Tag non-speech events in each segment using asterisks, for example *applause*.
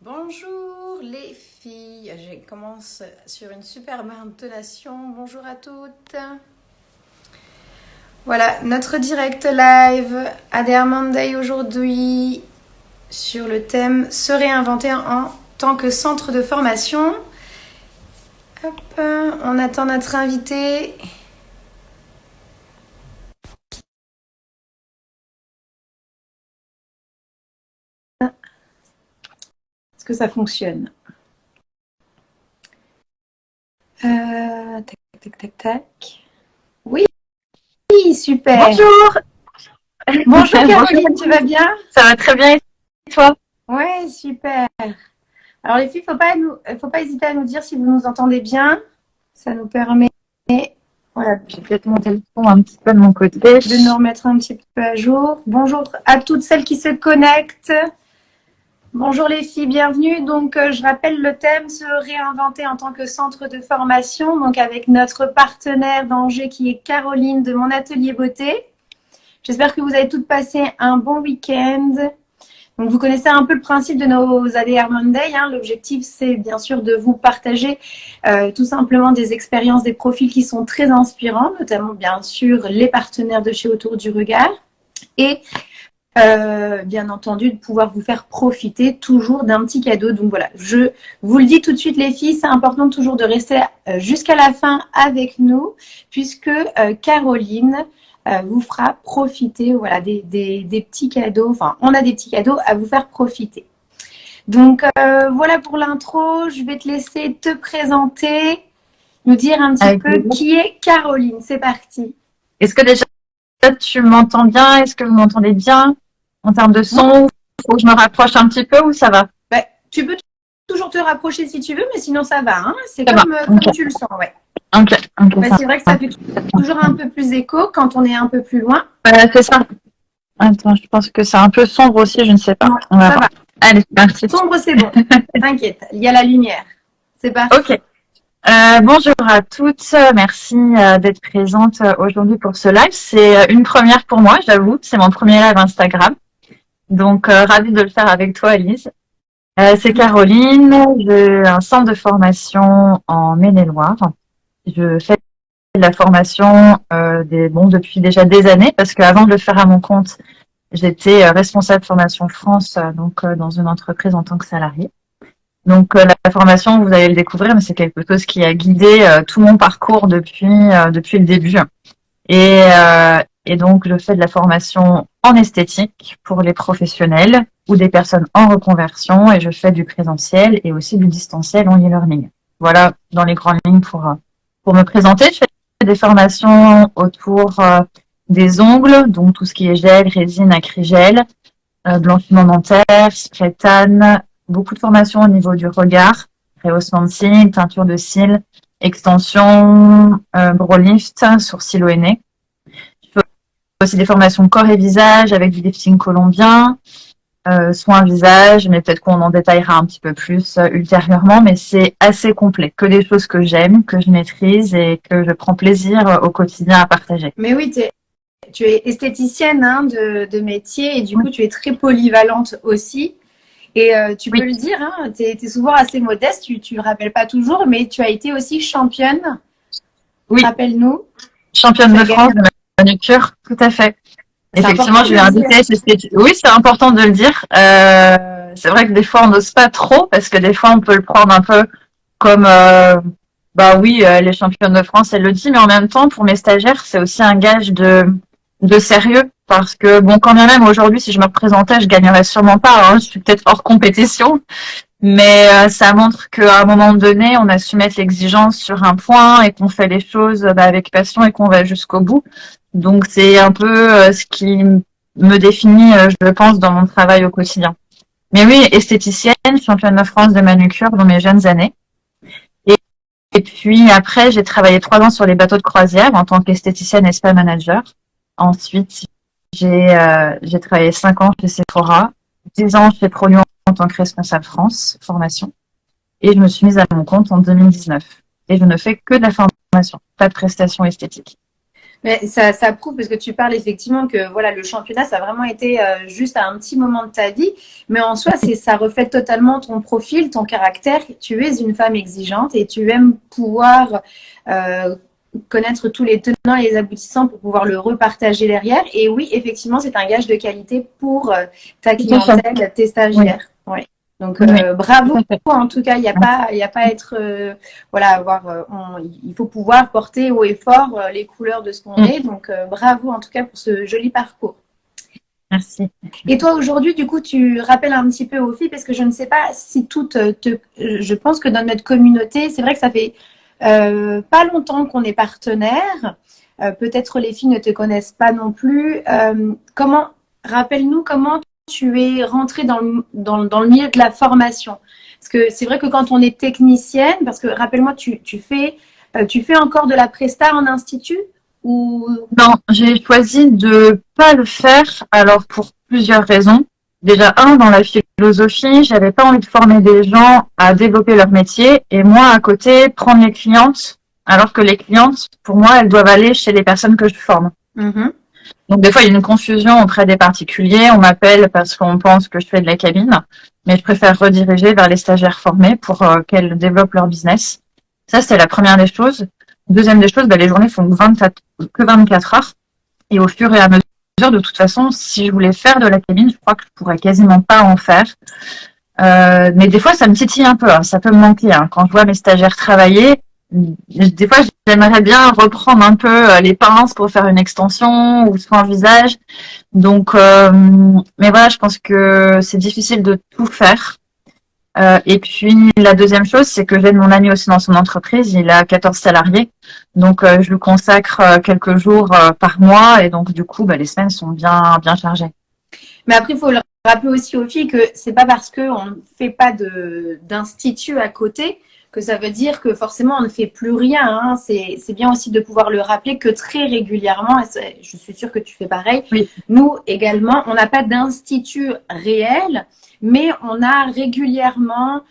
Bonjour les filles, je commence sur une superbe intonation. Bonjour à toutes. Voilà, notre direct live Adair Monday aujourd'hui sur le thème se réinventer en tant que centre de formation. Hop, on attend notre invité. Que ça fonctionne euh, Tac, tac, tac, tac. Oui, super. Bonjour. Bonjour *laughs* Caroline, tu vas bien? Ça va très bien et toi? Ouais, super. Alors les filles, faut pas nous, faut pas hésiter à nous dire si vous nous entendez bien. Ça nous permet, voilà, je vais peut-être monter le son un petit peu de mon côté, de nous remettre un petit peu à jour. Bonjour à toutes celles qui se connectent. Bonjour les filles, bienvenue. Donc, euh, je rappelle le thème se réinventer en tant que centre de formation. Donc, avec notre partenaire d'Angers qui est Caroline de mon atelier beauté. J'espère que vous avez toutes passé un bon week-end. Donc, vous connaissez un peu le principe de nos ADR Monday. Hein. L'objectif, c'est bien sûr de vous partager euh, tout simplement des expériences, des profils qui sont très inspirants, notamment bien sûr les partenaires de chez Autour du Regard. Et euh, bien entendu, de pouvoir vous faire profiter toujours d'un petit cadeau. Donc voilà, je vous le dis tout de suite les filles, c'est important toujours de rester euh, jusqu'à la fin avec nous, puisque euh, Caroline vous fera profiter voilà, des, des, petits cadeaux. Enfin, on a des petits cadeaux à vous faire profiter. Donc voilà pour l'intro, je vais te laisser te présenter, nous dire un petit peu qui est Caroline. C'est parti. Est-ce que déjà tu m'entends bien? Est-ce que vous m'entendez bien? En termes de son Faut que je me rapproche un petit peu ou ça va? Bah, Tu peux toujours te rapprocher si tu veux, mais sinon ça va. Hein c'est comme, euh, tu le sens, ouais. Bah, c'est vrai que ça fait toujours un peu plus écho quand on est un peu plus loin. c'est ça. Attends, je pense que c'est un peu sombre aussi, je ne sais pas. ça va. Allez, merci. Sombre, c'est bon. *laughs* T'inquiète, il y a la lumière. C'est parti. Ok. Euh, bonjour à toutes, merci euh, d'être présente aujourd'hui pour ce live. C'est une première pour moi, j'avoue, c'est mon premier live Instagram. Donc, euh, ravie de le faire avec toi, Elise. Euh, c'est Caroline, j'ai un centre de formation en Maine-et-Loire. Je fais de la formation euh, des, bon, depuis déjà des années, parce qu'avant de le faire à mon compte, j'étais euh, responsable formation France, donc dans une entreprise en tant que salarié. Donc la formation, vous allez le découvrir, mais c'est quelque chose qui a guidé tout mon parcours depuis depuis le début. Et, et donc, je fais de la formation en esthétique pour les professionnels ou des personnes en reconversion et je fais du présentiel et aussi du distanciel en e-learning. Voilà, dans les grandes lignes pour, pour me présenter. Je fais des formations autour euh, des ongles, donc tout ce qui est gel, résine, acrigel, euh, blanchiment dentaire, rétane, beaucoup de formations au niveau du regard, rehaussement de cils, teinture de cils, extension, euh, brow lift, sourcil au nez aussi des formations corps et visage avec du lifting colombien, euh, soins visage, mais peut-être qu'on en détaillera un petit peu plus euh, ultérieurement, mais c'est assez complet, que des choses que j'aime, que je maîtrise et que je prends plaisir euh, au quotidien à partager. Mais oui, tu es esthéticienne hein, de, métier et du coup tu es très polyvalente aussi. Et tu peux le dire, hein, tu es, souvent assez modeste, tu ne le rappelles pas toujours, mais tu as été aussi championne. Oui. Rappelle-nous. Championne de France manucure, tout à fait. Effectivement, je vais inviter. Oui, c'est important de le dire. Euh, c'est vrai que des fois, on n'ose pas trop parce que des fois, on peut le prendre un peu comme, euh, bah oui, euh, les championnes de France, elle le dit, mais en même temps, pour mes stagiaires, c'est aussi un gage de, de sérieux parce que, bon, quand même, aujourd'hui, si je me représentais, je gagnerais sûrement pas. Hein, je suis peut-être hors compétition, mais euh, ça montre qu'à un moment donné, on a su mettre l'exigence sur un point et qu'on fait les choses bah, avec passion et qu'on va jusqu'au bout. Donc c'est un peu euh, ce qui me définit, euh, je pense, dans mon travail au quotidien. Mais oui, esthéticienne, championne de France de manucure dans mes jeunes années. Et, puis après, j'ai travaillé trois ans sur les bateaux de croisière en tant qu'esthéticienne et spa manager. Ensuite, j'ai euh, travaillé cinq ans chez Sephora, dix ans chez Prolion tant que responsable France, formation. Et je me suis mise à mon compte en 2019. Et je ne fais que de la formation, pas de prestations esthétiques. Mais ça, ça prouve parce que tu parles effectivement que voilà le championnat ça a vraiment été euh, juste à un petit moment de ta vie, mais en soi ça reflète totalement ton profil, ton caractère. Tu es une femme exigeante et tu aimes pouvoir euh, connaître tous les tenants et les aboutissants pour pouvoir le repartager derrière. Et oui, effectivement, c'est un gage de qualité pour euh, ta clientèle, tes stagiaires. Oui. Donc euh, bravo en tout cas, il n'y a pas, il a pas à être, euh, voilà, avoir, euh, il faut pouvoir porter haut et fort les couleurs de ce qu'on mm. est. Donc bravo en tout cas pour ce joli parcours. Merci. Et toi aujourd'hui, du coup, tu rappelles un petit peu aux filles parce que je ne sais pas si toutes te, je pense que dans notre communauté, c'est vrai que ça fait pas longtemps qu'on est partenaire. Peut-être les filles ne te connaissent pas non plus. comment, rappelle-nous comment tu es rentrée dans le, dans, dans le, milieu de la formation Parce que c'est vrai que quand on est technicienne, parce que rappelle-moi, tu, tu, fais, euh, tu fais encore de la presta en institut ou... Non, j'ai choisi de pas le faire, alors pour plusieurs raisons. Déjà, un, dans la philosophie, j'avais pas envie de former des gens à développer leur métier et moi, à côté, prendre les clientes, alors que les clientes, pour moi, elles doivent aller chez les personnes que je forme. Mm-hmm. Donc des fois, il y a une confusion auprès des particuliers. On m'appelle parce qu'on pense que je fais de la cabine, mais je préfère rediriger vers les stagiaires formés pour euh, qu'elles développent leur business. Ça, c'est la première des choses. Deuxième des choses, bah, les journées font que 24, que 24 heures. Et au fur et à mesure, de toute façon, si je voulais faire de la cabine, je crois que je pourrais quasiment pas en faire. Euh, mais des fois, ça me titille un peu. Hein. Ça peut me manquer. Hein. Quand je vois mes stagiaires travailler, des fois, j'aimerais bien reprendre un peu euh, les pinces pour faire une extension ou un visage. Donc, euh, mais voilà, je pense que c'est difficile de tout faire. Euh, et puis, la deuxième chose, c'est que j'ai mon ami aussi dans son entreprise. Il a 14 salariés. Donc, je lui consacre quelques jours par mois. Et donc, du coup, bah, les semaines sont bien, bien chargées. Mais après, il faut le rappeler aussi aux filles que c'est pas parce qu'on ne fait pas d'institut à côté que ça veut dire que forcément on ne fait plus rien. Hein. C'est bien aussi de pouvoir le rappeler que très régulièrement, et je suis sûre que tu fais pareil, nous également, on n'a pas d'institut réel, mais on a régulièrement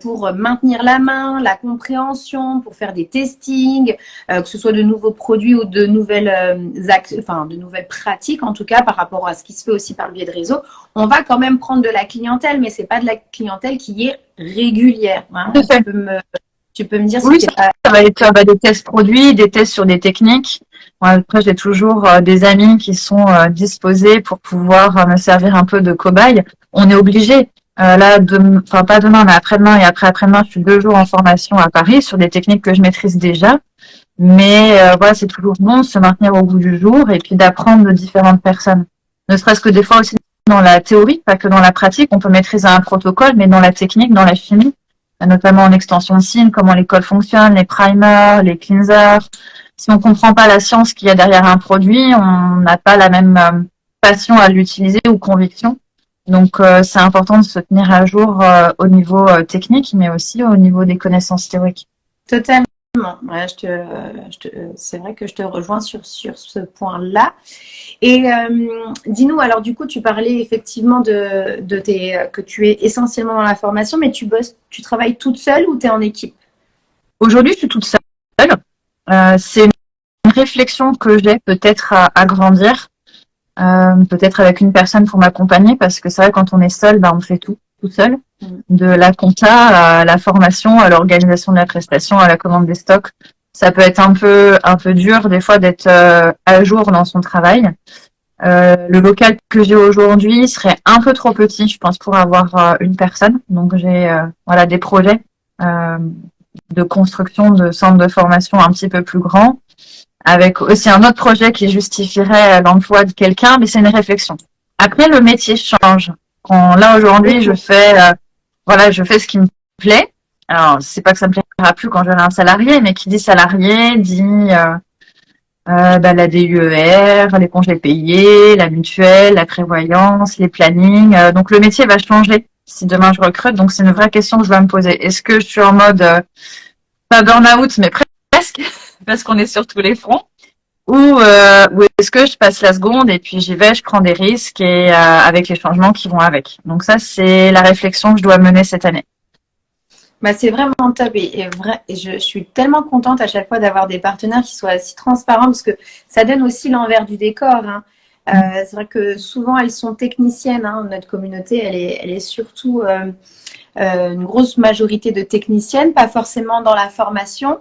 pour maintenir la main, la compréhension, pour faire des testings, euh, que ce soit de nouveaux produits ou de nouvelles, euh, enfin, de nouvelles pratiques, en tout cas par rapport à ce qui se fait aussi par le biais de réseau. On va quand même prendre de la clientèle, mais c'est pas de la clientèle qui est régulière. Hein. Tu, peux me, dire oui, ça, va être bah, des tests produits, des tests sur des techniques. après, j'ai toujours des amis qui sont disposés pour pouvoir me servir un peu de cobaye. On est obligé. Euh, là, enfin pas demain, mais après-demain et après-après-demain, je suis deux jours en formation à Paris sur des techniques que je maîtrise déjà. Mais euh, voilà, c'est toujours bon de se maintenir au bout du jour et puis d'apprendre de différentes personnes. Ne serait-ce que des fois aussi dans la théorie, pas que dans la pratique, on peut maîtriser un protocole, mais dans la technique, dans la chimie, notamment en extension de signe, comment l'école fonctionne, les primers, les cleansers. Si on comprend pas la science qu'il y a derrière un produit, on n'a pas la même euh, passion à l'utiliser ou conviction. Donc, euh, c'est important de se tenir à jour euh, au niveau euh, technique, mais aussi au niveau des connaissances théoriques. Totalement. Ouais, c'est vrai que je te rejoins sur, sur ce point-là. Et dis-nous, alors du coup, tu parlais effectivement de, de tes, que tu es essentiellement dans la formation, mais tu bosses, tu travailles toute seule ou tu es en équipe? Aujourd'hui, je suis toute seule. c'est une réflexion que j'ai peut-être à, à grandir. Euh, peut-être avec une personne pour m'accompagner parce que c'est vrai quand on est seul, bah, on fait tout tout seul, mm. de la compta à la formation, à l'organisation de la prestation, à la commande des stocks. Ça peut être un peu un peu dur des fois d'être euh, à jour dans son travail. Euh, le local que j'ai aujourd'hui serait un peu trop petit, je pense, pour avoir euh, une personne. Donc j'ai voilà des projets de construction de centres de formation un petit peu plus grands avec aussi un autre projet qui justifierait l'emploi de quelqu'un, mais c'est une réflexion. Après, le métier change. Là aujourd'hui, je fais, euh, voilà, je fais ce qui me plaît. Alors, c'est pas que ça me plaira plus quand j'aurai un salarié, mais qui dit salarié dit euh, euh, bah, la DUER, les congés payés, la mutuelle, la prévoyance, les plannings. Euh, donc le métier va changer si demain je recrute. Donc c'est une vraie question que je dois me poser. Est-ce que je suis en mode pas burn-out, mais presque parce qu'on est sur tous les fronts ou, euh, ou est-ce que je passe la seconde et puis j'y vais, je prends des risques et euh, avec les changements qui vont avec. Donc ça, c'est la réflexion que je dois mener cette année. Bah, c'est vraiment top et, vrai, et je, suis tellement contente à chaque fois d'avoir des partenaires qui soient si transparents parce que ça donne aussi l'envers du décor. Hein. Euh, c'est vrai que souvent elles sont techniciennes. Hein. Notre communauté, elle est, elle est surtout euh, euh, une grosse majorité de techniciennes, pas forcément dans la formation.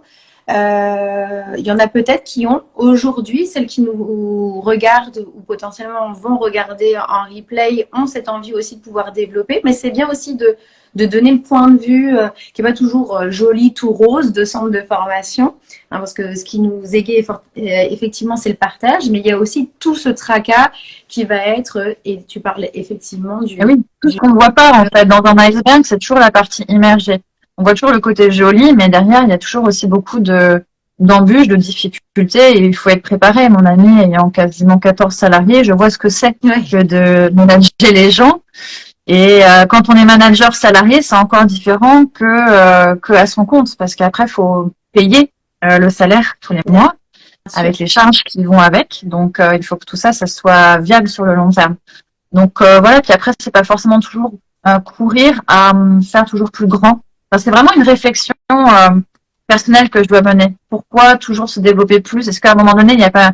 Il y en a peut-être qui ont aujourd'hui, celles qui nous regardent ou potentiellement vont regarder en replay, ont cette envie aussi de pouvoir développer. Mais c'est bien aussi de de donner le point de vue euh, qui n'est pas toujours euh, joli, tout rose de centre de formation, hein, parce que ce qui nous égaye euh, effectivement, c'est le partage, mais il y a aussi tout ce tracas qui va être, et tu parlais effectivement du... Ah tout ce qu'on ne voit pas en fait dans un iceberg, c'est toujours la partie immergée. On voit toujours le côté joli, mais derrière, il y a toujours aussi beaucoup de d'embûches, de difficultés, et il faut être préparé. Mon ami ayant quasiment 14 salariés, je vois ce que c'est que de manager les gens. Et euh, quand on est manager salarié, c'est encore différent que euh, que à son compte, parce qu'après, il faut payer euh, le salaire tous les mois avec les charges qui vont avec. Donc, il faut que tout ça, ça soit viable sur le long terme. Donc voilà. Puis après, c'est pas forcément toujours courir à faire toujours plus grand. C'est vraiment une réflexion personnelle que je dois mener. Pourquoi toujours se développer plus? Est-ce qu'à un moment donné, il n'y a pas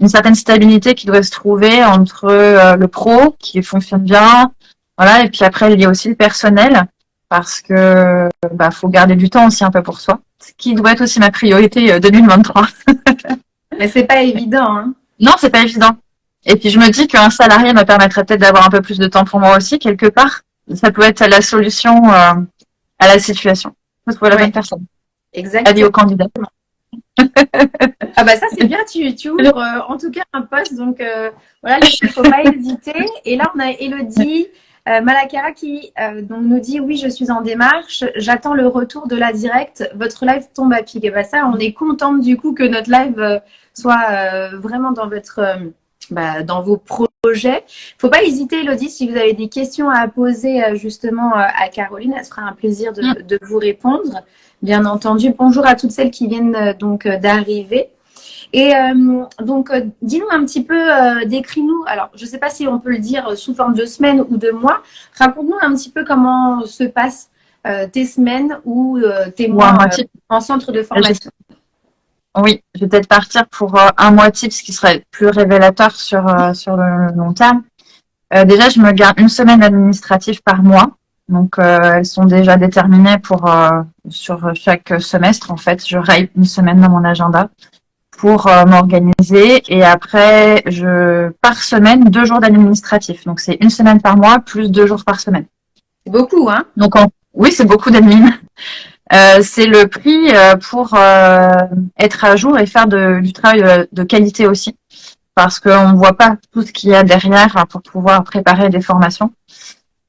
une certaine stabilité qui doit se trouver entre le pro qui fonctionne bien, voilà, et puis après, il y a aussi le personnel, parce que bah, faut garder du temps aussi un peu pour soi, ce qui doit être aussi ma priorité 2023. Euh, *laughs* Mais c'est pas évident. Hein. Non, c'est pas évident. Et puis je me dis qu'un salarié me permettrait peut-être d'avoir un peu plus de temps pour moi aussi, quelque part. Ça peut être la solution euh, à la situation. Faut trouver la bonne personne. Exactement. Avis au candidat. *laughs* ah bah ça c'est bien, tu, tu ouvres euh, en tout cas un poste, donc voilà, il ne faut pas *laughs* hésiter. Et là on a Elodie euh, Malakara qui euh, donc nous dit oui, je suis en démarche, j'attends le retour de la directe, votre live tombe à pic. Et bah ça, on est contente du coup que notre live euh, soit vraiment dans votre bah, dans vos projets. Faut pas hésiter, Elodie, si vous avez des questions à poser justement à Caroline, elle sera un plaisir de, mm. de vous répondre. Bien entendu. Bonjour à toutes celles qui viennent donc d'arriver. Et euh, donc, euh, dis-nous un petit peu, euh, décris-nous, alors je ne sais pas si on peut le dire sous forme de semaines ou de mois, raconte-nous un petit peu comment se passent tes semaines ou tes mois en centre de formation. Oui, je vais peut-être partir pour un mois type, ce qui serait plus révélateur sur, sur le long terme. déjà, je me garde une semaine administrative par mois. Donc, elles sont déjà déterminées pour sur chaque semestre. En fait, je raille une semaine dans mon agenda pour euh, m'organiser. Et après, je par semaine, deux jours d'administratif. Donc, c'est une semaine par mois plus deux jours par semaine. C'est beaucoup, hein? Donc, oui, c'est beaucoup d'admin. Euh, c'est le prix euh, pour être à jour et faire de, du travail de qualité aussi. Parce qu'on ne voit pas tout ce qu'il y a derrière pour pouvoir préparer des formations.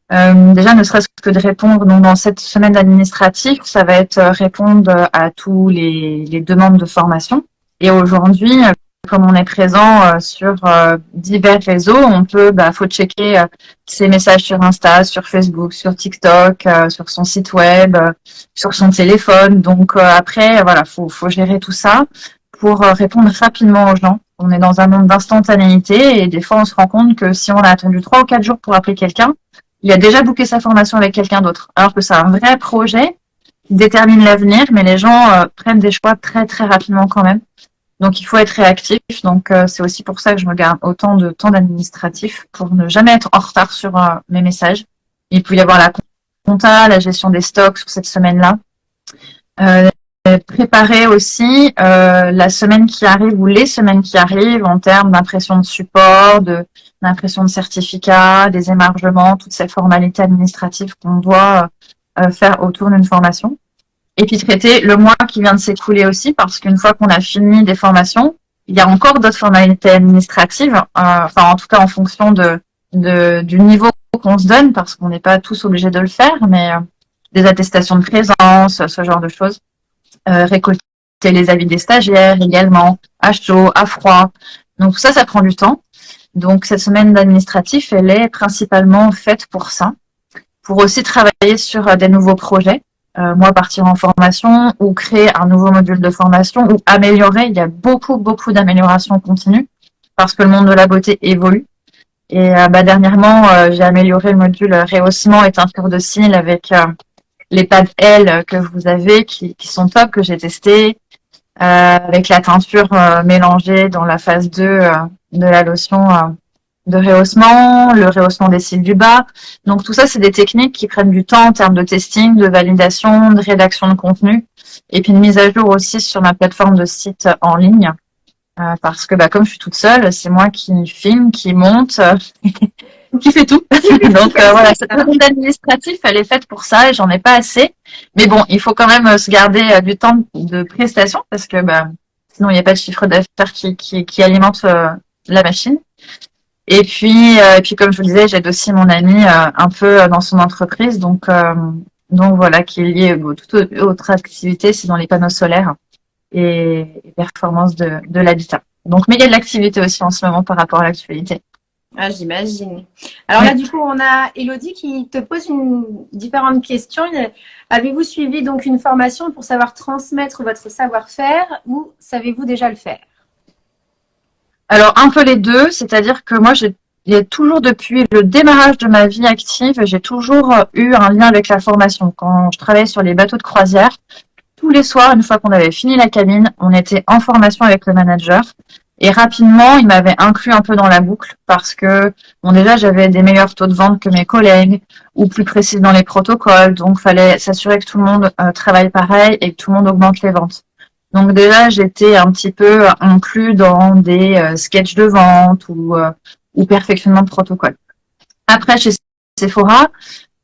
déjà, ne serait-ce que de répondre dans cette semaine d'administratif, ça va être répondre à tous les demandes de formation et aujourd'hui, comme on est présent euh, sur euh, divers réseaux, on peut, bah, faut checker euh, ses messages sur Insta, sur Facebook, sur TikTok, sur son site web, sur son téléphone. Donc après, voilà, faut, faut gérer tout ça pour répondre rapidement aux gens. On est dans un monde d'instantanéité et des fois, on se rend compte que si on a attendu trois ou quatre jours pour appeler quelqu'un, il a déjà booké sa formation avec quelqu'un d'autre. Alors que c'est un vrai projet qui détermine l'avenir, mais les gens prennent des choix très très rapidement quand même. Donc, il faut être réactif. Donc, euh, c'est aussi pour ça que je me garde autant de temps d'administratif pour ne jamais être en retard sur euh, mes messages. Il peut y avoir la compta, la gestion des stocks sur cette semaine-là. Euh, préparer aussi la semaine qui arrive ou les semaines qui arrivent en termes d'impression de support, d'impression de certificat, des émargements, toutes ces formalités administratives qu'on doit faire autour d'une formation. Et puis traiter le mois qui vient de s'écouler aussi, parce qu'une fois qu'on a fini des formations, il y a encore d'autres formalités administratives, euh, enfin en tout cas en fonction de, du niveau qu'on se donne, parce qu'on n'est pas tous obligés de le faire, mais euh, des attestations de présence, ce genre de choses. Euh, récolter les avis des stagiaires également, à chaud, à froid. Donc ça, ça prend du temps. Donc cette semaine d'administratif, elle est principalement faite pour ça, pour aussi travailler sur des nouveaux projets. Euh, moi partir en formation ou créer un nouveau module de formation ou améliorer. Il y a beaucoup, beaucoup d'améliorations continues parce que le monde de la beauté évolue. Et euh, bah, dernièrement, euh, j'ai amélioré le module rehaussement et teinture de cils avec les pads L que vous avez qui, sont top, que j'ai testé, avec la teinture mélangée dans la phase 2 de la lotion de rehaussement, le rehaussement des cils du bas. Donc tout ça, c'est des techniques qui prennent du temps en termes de testing, de validation, de rédaction de contenu, et puis une mise à jour aussi sur ma plateforme de site en ligne. Euh, parce que bah, comme je suis toute seule, c'est moi qui filme, qui monte, *laughs* qui fait tout. *laughs* Donc euh, voilà, cette partie administrative, elle est faite pour ça et j'en ai pas assez. Mais bon, il faut quand même se garder euh, du temps de prestation parce que bah, sinon il n'y a pas de chiffre d'affaires qui, qui, qui, alimente la machine. Et puis, euh, et puis comme je vous le disais, j'aide aussi mon ami euh, un peu dans son entreprise, donc euh, donc voilà, qui est lié à toute autre activité, c'est dans les panneaux solaires et, et performance de, de l'habitat. Donc, mais il y a de l'activité aussi en ce moment par rapport à l'actualité. Ah, j'imagine. Alors là, du coup, on a Elodie qui te pose une différente question. Avez-vous suivi donc une formation pour savoir transmettre votre savoir-faire ou savez-vous déjà le faire? Alors, un peu les deux, c'est-à-dire que moi, j'ai toujours depuis le démarrage de ma vie active, j'ai toujours euh, eu un lien avec la formation. Quand je travaillais sur les bateaux de croisière, tous les soirs, une fois qu'on avait fini la cabine, on était en formation avec le manager. Et rapidement, il m'avait inclus un peu dans la boucle parce que, bon, déjà, j'avais des meilleurs taux de vente que mes collègues ou plus précis dans les protocoles. Donc, fallait s'assurer que tout le monde euh, travaille pareil et que tout le monde augmente les ventes. Donc déjà, j'étais un petit peu inclus dans des euh, sketchs de vente ou, euh, ou perfectionnement de protocole. Après, chez Sephora,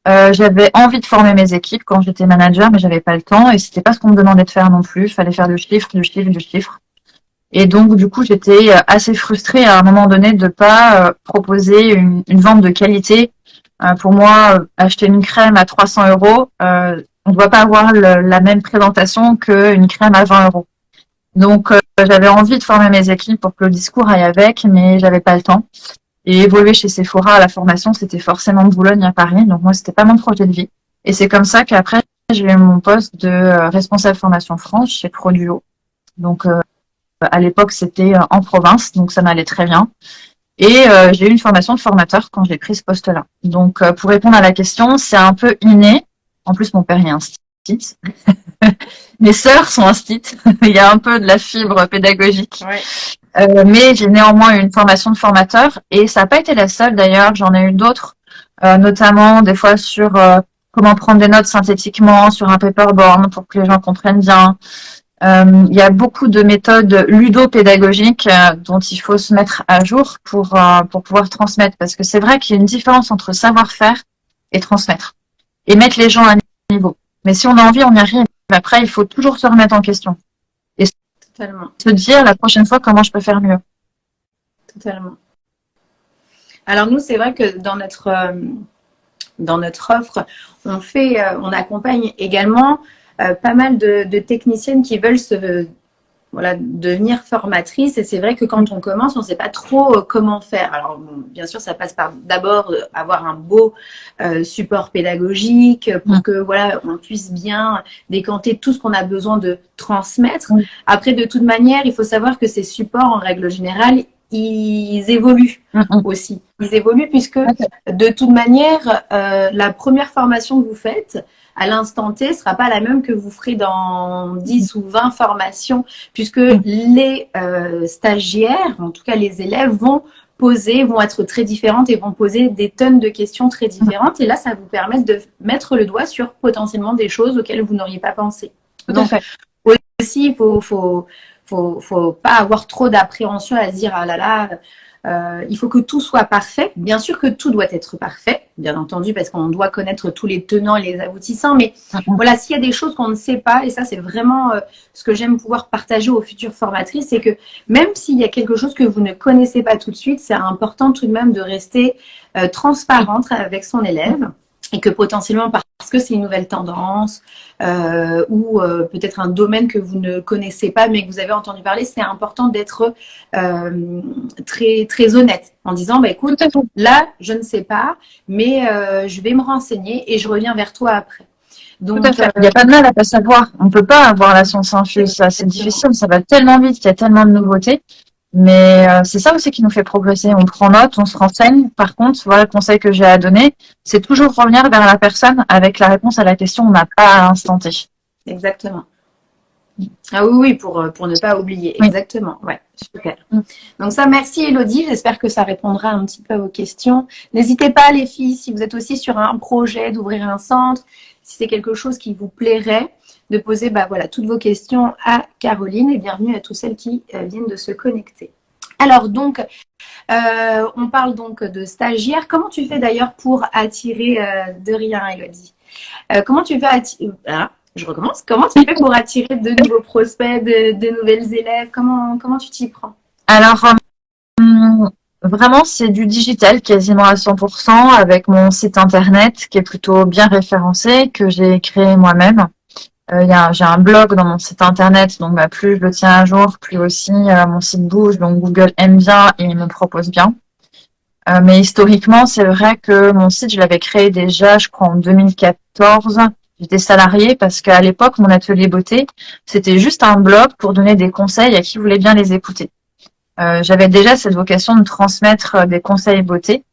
euh, j'avais envie de former mes équipes quand j'étais manager, mais j'avais pas le temps et c'était pas ce qu'on me demandait de faire non plus. Il fallait faire du chiffre, du chiffre, du chiffre. Et donc, du coup, j'étais assez frustrée à un moment donné de pas proposer une, une, vente de qualité. pour moi, acheter une crème à 300 euros, on ne doit pas avoir la même présentation qu'une crème à 20 euros. Donc, euh, j'avais envie de former mes équipes pour que le discours aille avec, mais j'avais pas le temps. Et évoluer chez Sephora à la formation, c'était forcément de Boulogne à Paris. Donc, moi, c'était pas mon projet de vie. Et c'est comme ça qu'après, j'ai eu mon poste de euh, responsable formation France chez Produo. Donc, euh, à l'époque, c'était en province, donc ça m'allait très bien. Et j'ai eu une formation de formateur quand j'ai pris ce poste-là. Donc, pour répondre à la question, c'est un peu inné. En plus, mon père est un stit. *laughs* Mes sœurs sont un stit. *laughs* Il y a un peu de la fibre pédagogique. Euh, mais j'ai néanmoins eu une formation de formateur et ça n'a pas été la seule d'ailleurs. J'en ai eu d'autres, euh, notamment des fois sur euh, comment prendre des notes synthétiquement sur un paperboard pour que les gens comprennent bien. il y a beaucoup de méthodes ludopédagogiques dont il faut se mettre à jour pour, pour pouvoir transmettre parce que c'est vrai qu'il y a une différence entre savoir-faire et transmettre et mettre les gens à niveau. Mais si on a envie, on y arrive. Après, il faut toujours se remettre en question. Et se dire la prochaine fois comment je peux faire mieux. Totalement. Alors nous, c'est vrai que dans notre, euh, dans notre offre, on fait, euh, on accompagne également euh, pas mal de, de, techniciennes qui veulent se voilà, devenir formatrice. Et c'est vrai que quand on commence, on ne sait pas trop euh, comment faire. Alors, bien sûr, ça passe par d'abord euh, avoir un beau euh, support pédagogique pour mm. que voilà, on puisse bien décanter tout ce qu'on a besoin de transmettre. Mm. Après, de toute manière, il faut savoir que ces supports, en règle générale, ils évoluent mm, aussi. Ils évoluent puisque, de toute manière, la première formation que vous faites, à l'instant T sera pas la même que vous ferez dans 10 ou 20 formations, puisque mm. les euh, stagiaires, en tout cas les élèves, vont poser, vont être très différentes et vont poser des tonnes de questions très différentes. Et là, ça vous permet de mettre le doigt sur potentiellement des choses auxquelles vous n'auriez pas pensé. Donc, aussi, il faut, faut, faut, faut pas avoir trop d'appréhension à se dire, ah là là, euh, il faut que tout soit parfait. Bien sûr que tout doit être parfait, bien entendu, parce qu'on doit connaître tous les tenants et les aboutissants. Mais mhm. voilà, s'il y a des choses qu'on ne sait pas, et ça c'est vraiment euh, ce que j'aime pouvoir partager aux futures formatrices, c'est que même s'il y a quelque chose que vous ne connaissez pas tout de suite, c'est important tout de même de rester euh, transparente avec son élève et que potentiellement parce que c'est une nouvelle tendance euh, ou euh, peut-être un domaine que vous ne connaissez pas mais que vous avez entendu parler, c'est important d'être euh, très très honnête en disant bah écoute là je ne sais pas mais je vais me renseigner et je reviens vers toi après. Donc, Tout à fait. Il n'y a pas de mal à pas savoir. On peut pas avoir la science infuse. Ça, c'est difficile. Ça va tellement vite. Il y a tellement de nouveautés. Mais euh, c'est ça aussi qui nous fait progresser. On prend note, on se renseigne. Par contre, voilà le conseil que j'ai à donner, c'est toujours revenir vers la personne avec la réponse à la question on n'a pas à l'instant T. Exactement. Ah oui, oui, pour, pour ne pas oublier. Exactement. Ouais, super. Donc ça, merci Elodie. J'espère que ça répondra un petit peu à vos questions. N'hésitez pas, les filles, si vous êtes aussi sur un projet d'ouvrir un centre, si c'est quelque chose qui vous plairait, de poser bah, voilà, toutes vos questions à Caroline et bienvenue à tous celles qui euh, viennent de se connecter. Alors donc, euh, on parle donc de stagiaires. Comment tu fais d'ailleurs pour attirer euh, de rien, Elodie? Comment tu fais attirer... Pour attirer de nouveaux prospects, de, de nouvelles élèves? Comment, comment tu t'y prends? Alors, hum, vraiment, c'est du digital quasiment à 100% avec mon site internet qui est plutôt bien référencé, que j'ai créé moi-même. Euh, j'ai un blog dans mon site internet, donc bah, plus je le tiens à jour, plus aussi euh, mon site bouge, donc Google aime bien et il me propose bien. Euh, mais historiquement, c'est vrai que mon site, je l'avais créé déjà, je crois, en 2014. J'étais salariée parce qu'à l'époque, mon atelier beauté, c'était juste un blog pour donner des conseils à qui voulait bien les écouter. J'avais déjà cette vocation de transmettre des conseils beauté.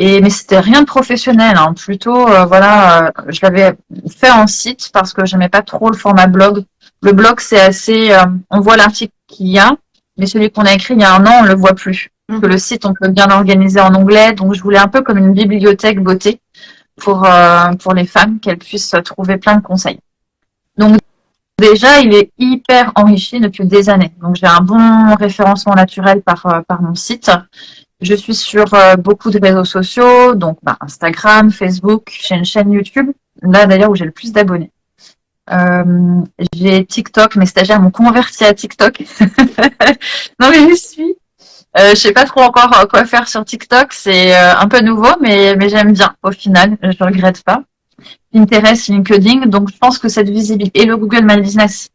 Et mais c'était rien de professionnel, hein. plutôt euh, voilà, euh, je l'avais fait en site parce que j'aimais pas trop le format blog. Le blog c'est assez, euh, on voit l'article qu'il y a, mais celui qu'on a écrit il y a un an on le voit plus. Mmh. Que le site on peut bien l'organiser en anglais, donc je voulais un peu comme une bibliothèque beauté pour pour les femmes qu'elles puissent trouver plein de conseils. Donc déjà il est hyper enrichi depuis des années. Donc j'ai un bon référencement naturel par par mon site. Je suis sur euh, beaucoup de réseaux sociaux, donc bah, Instagram, Facebook, j'ai une chaîne YouTube, là d'ailleurs où j'ai le plus d'abonnés. Euh, j'ai TikTok, mes stagiaires m'ont converti à TikTok. *laughs* non mais je suis. Euh, je sais pas trop encore euh, quoi faire sur TikTok, c'est un peu nouveau, mais, mais j'aime bien au final, je regrette pas. Pinterest, LinkedIn, donc je pense que cette visibilité et le Google My Business.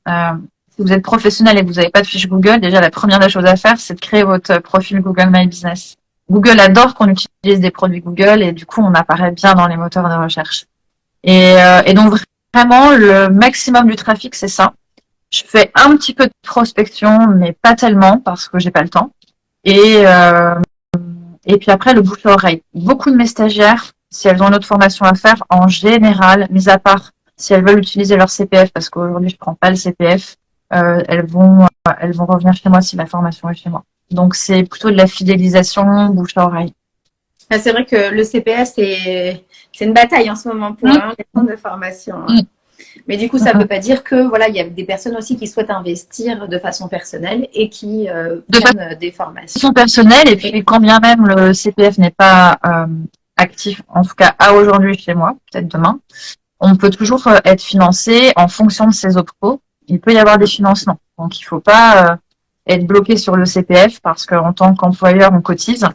Si vous êtes professionnel et que vous n'avez pas de fiche Google, déjà la première des choses à faire, c'est de créer votre profil Google My Business. Google adore qu'on utilise des produits Google et du coup, on apparaît bien dans les moteurs de recherche. Et, euh, et donc, vraiment, le maximum du trafic, c'est ça. Je fais un petit peu de prospection, mais pas tellement parce que j'ai pas le temps. Et, euh, et puis après, le bouche à oreille. Beaucoup de mes stagiaires, si elles ont une autre formation à faire, en général, mis à part si elles veulent utiliser leur CPF, parce qu'aujourd'hui, je prends pas le CPF, elles vont, elles vont revenir chez moi si la formation est chez moi. Donc, c'est plutôt de la fidélisation bouche à oreille. Ah, c'est vrai que le CPS, c'est une bataille en ce moment pour mm. hein, les centres de formation. Hein. Mais du coup, ça ne *laughs* veut pas dire que voilà, il y a des personnes aussi qui souhaitent investir de façon personnelle et qui euh, prennent des formations. De façon personnelle, et puis quand bien même le CPF n'est pas euh, actif, en tout cas à aujourd'hui chez moi, peut-être demain, on peut toujours euh, être financé en fonction de ses optos. Il peut y avoir des financements. Donc il ne faut pas être bloqué sur le CPF parce qu'en tant qu'employeur, on cotise.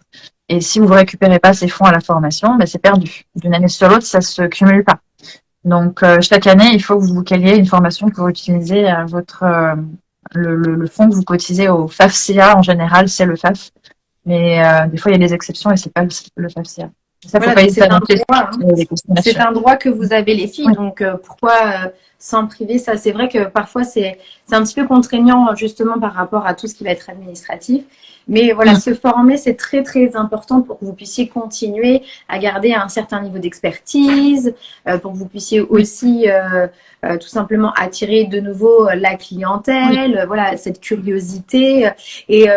Et si vous ne récupérez pas ces fonds à la formation, ben c'est perdu. D'une année sur l'autre, ça se cumule pas. Donc euh, chaque année, il faut que vous vous caliez une formation vous utilisez à votre euh, le, le, fonds que vous cotisez au FAFCA en général, c'est le FAF. Mais euh, des fois, il y a des exceptions et c'est pas le FAFCA. Pas c'est un, hein. un droit que vous avez les filles, donc pourquoi sans priver ça C'est vrai que parfois c'est un petit peu contraignant justement par rapport à tout ce qui va être administratif. Mais voilà, se former, c'est très très important pour que vous puissiez continuer à garder un certain niveau d'expertise, euh, pour que vous puissiez aussi euh, euh, tout simplement attirer de nouveau la clientèle, voilà, cette curiosité. Et,